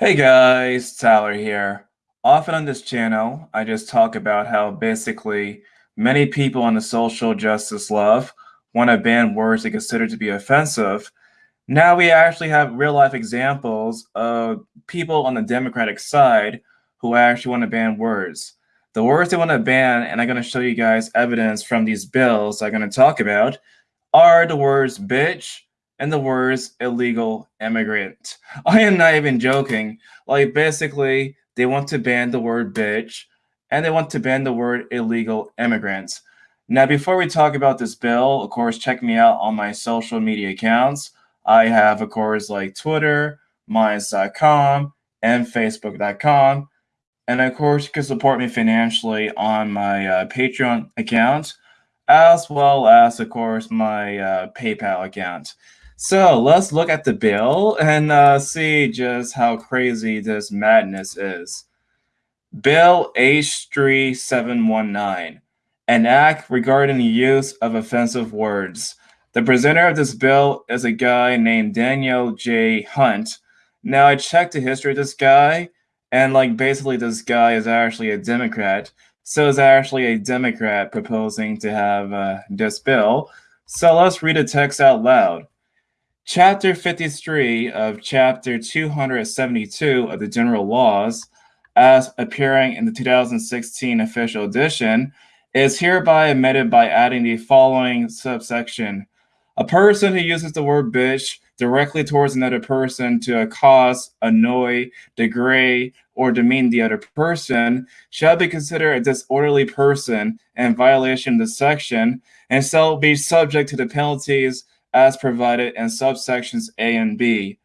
Hey guys, Tyler here. Often on this channel, I just talk about how basically many people on the social justice love want to ban words they consider to be offensive. Now we actually have real life examples of people on the Democratic side who actually want to ban words. The words they want to ban, and I'm going to show you guys evidence from these bills I'm going to talk about, are the words bitch, and the words illegal immigrant. I am not even joking. Like, basically, they want to ban the word bitch and they want to ban the word illegal immigrants. Now, before we talk about this bill, of course, check me out on my social media accounts. I have, of course, like Twitter, Minds.com, and Facebook.com. And of course, you can support me financially on my uh, Patreon account, as well as, of course, my uh, PayPal account. So let's look at the bill and uh, see just how crazy this madness is. Bill H3719, an act regarding the use of offensive words. The presenter of this bill is a guy named Daniel J. Hunt. Now, I checked the history of this guy, and like basically, this guy is actually a Democrat. So, is actually a Democrat proposing to have uh, this bill. So, let's read the text out loud. Chapter 53 of Chapter 272 of the General Laws, as appearing in the 2016 official edition, is hereby amended by adding the following subsection. A person who uses the word bitch directly towards another person to accost, annoy, degrade, or demean the other person shall be considered a disorderly person in violation of the section and shall be subject to the penalties as provided in subsections A and B.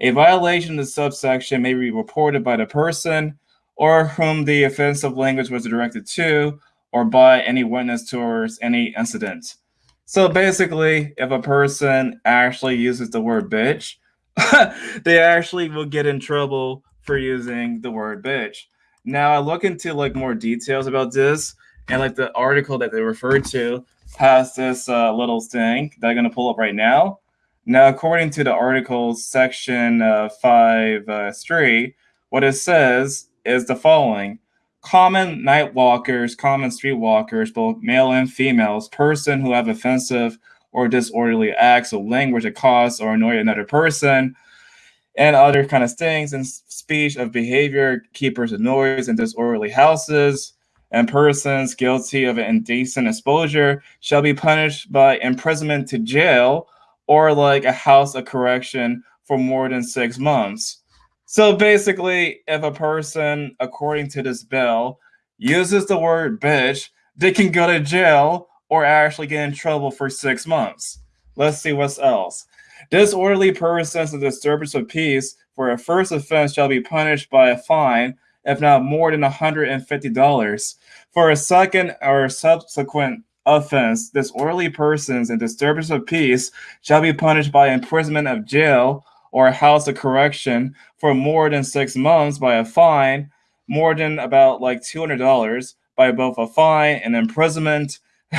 A violation of the subsection may be reported by the person or whom the offensive language was directed to or by any witness towards any incident. So basically, if a person actually uses the word bitch, they actually will get in trouble for using the word bitch. Now I look into like more details about this and like the article that they referred to has this uh, little thing that I'm going to pull up right now. Now, according to the article section uh, 5 uh, 3, what it says is the following Common night walkers, common street walkers, both male and females, person who have offensive or disorderly acts of language that cause or annoy another person, and other kind of things, and speech of behavior, keepers of noise and disorderly houses, and persons guilty of indecent exposure shall be punished by imprisonment to jail or like a house of correction for more than six months. So basically, if a person, according to this bill, uses the word bitch, they can go to jail or actually get in trouble for six months. Let's see what's else. Disorderly persons and disturbance of peace for a first offense shall be punished by a fine if not more than $150. For a second or subsequent offense, disorderly persons and disturbance of peace shall be punished by imprisonment of jail or a house of correction for more than six months by a fine, more than about like $200 by both a fine and imprisonment.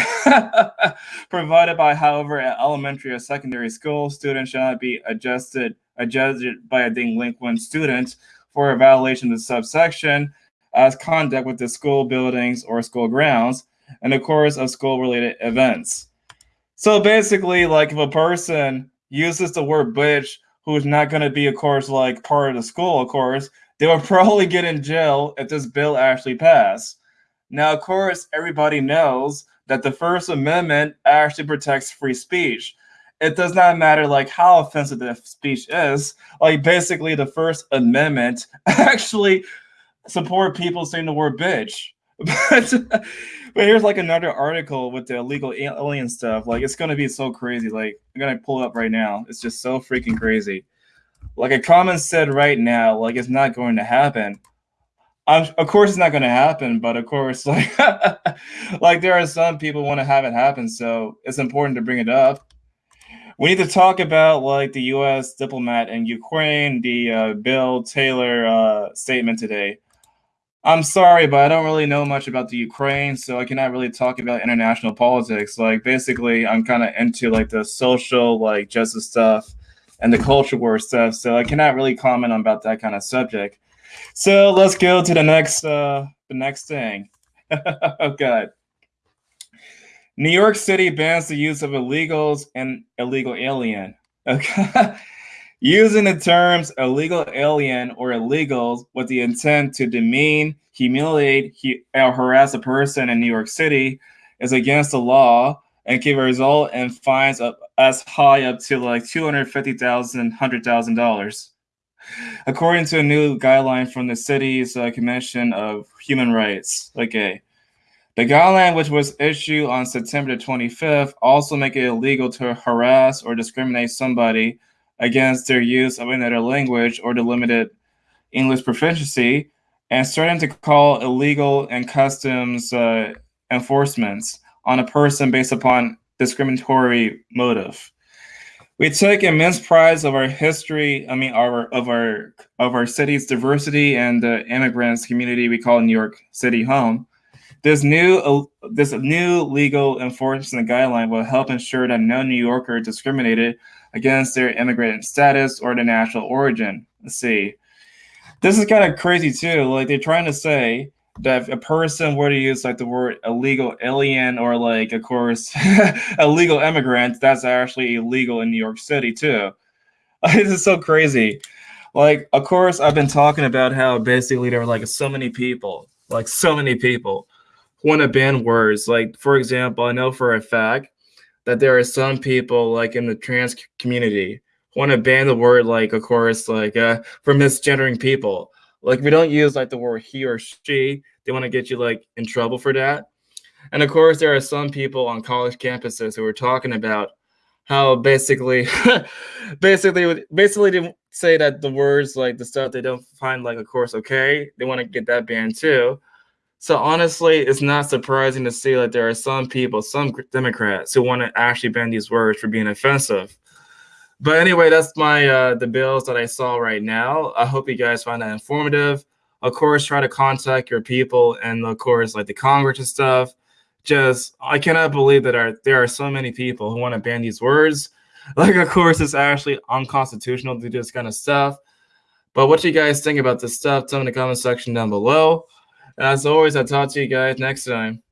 provided by, however, at elementary or secondary school, students shall not be adjusted adjusted by a delinquent student for a violation of the subsection as conduct with the school buildings or school grounds in the course of school related events. So basically, like if a person uses the word bitch who's not going to be, of course, like part of the school, of course, they will probably get in jail if this bill actually passed. Now, of course, everybody knows that the First Amendment actually protects free speech it does not matter like how offensive the speech is. Like basically, the First Amendment actually support people saying the word bitch. but, but here's like another article with the illegal alien stuff. Like it's gonna be so crazy. Like I'm gonna pull it up right now. It's just so freaking crazy. Like a comment said right now, like it's not going to happen. I'm, of course it's not going to happen, but of course, like, like there are some people want to have it happen, so it's important to bring it up we need to talk about like the U.S. diplomat in Ukraine, the uh, Bill Taylor uh, statement today. I'm sorry, but I don't really know much about the Ukraine, so I cannot really talk about international politics. Like, basically, I'm kind of into like the social, like justice stuff, and the culture war stuff. So I cannot really comment on about that kind of subject. So let's go to the next uh, the next thing. oh God. New York City bans the use of illegals and illegal alien. Okay. Using the terms illegal alien or illegals with the intent to demean, humiliate, or harass a person in New York City is against the law and can result in fines of as high up to like $250,000, $100,000. According to a new guideline from the city's uh, Commission of Human Rights. Okay. The guideline, which was issued on September 25th, also make it illegal to harass or discriminate somebody against their use of another language or the limited English proficiency, and starting to call illegal and customs uh, enforcements on a person based upon discriminatory motive. We take immense pride of our history. I mean, our of our of our city's diversity and the immigrants community we call New York City home. This new uh, this new legal enforcement guideline will help ensure that no New Yorker is discriminated against their immigrant status or their national origin. Let's see. This is kind of crazy too. Like they're trying to say that if a person were to use like the word illegal alien or like of course illegal immigrant, that's actually illegal in New York City too. this is so crazy. Like, of course, I've been talking about how basically there are like so many people, like so many people want to ban words. Like, for example, I know for a fact that there are some people like in the trans community want to ban the word like of course like uh for misgendering people. Like we don't use like the word he or she. They want to get you like in trouble for that. And of course there are some people on college campuses who are talking about how basically basically basically they say that the words like the stuff they don't find like of course okay. They want to get that banned too so honestly, it's not surprising to see that there are some people, some Democrats, who want to actually ban these words for being offensive. But anyway, that's my uh, the bills that I saw right now. I hope you guys find that informative. Of course, try to contact your people and of course, like the Congress and stuff. Just I cannot believe that are, there are so many people who want to ban these words. Like, of course, it's actually unconstitutional to do this kind of stuff. But what you guys think about this stuff? Tell me in the comment section down below. As always, I'll talk to you guys next time.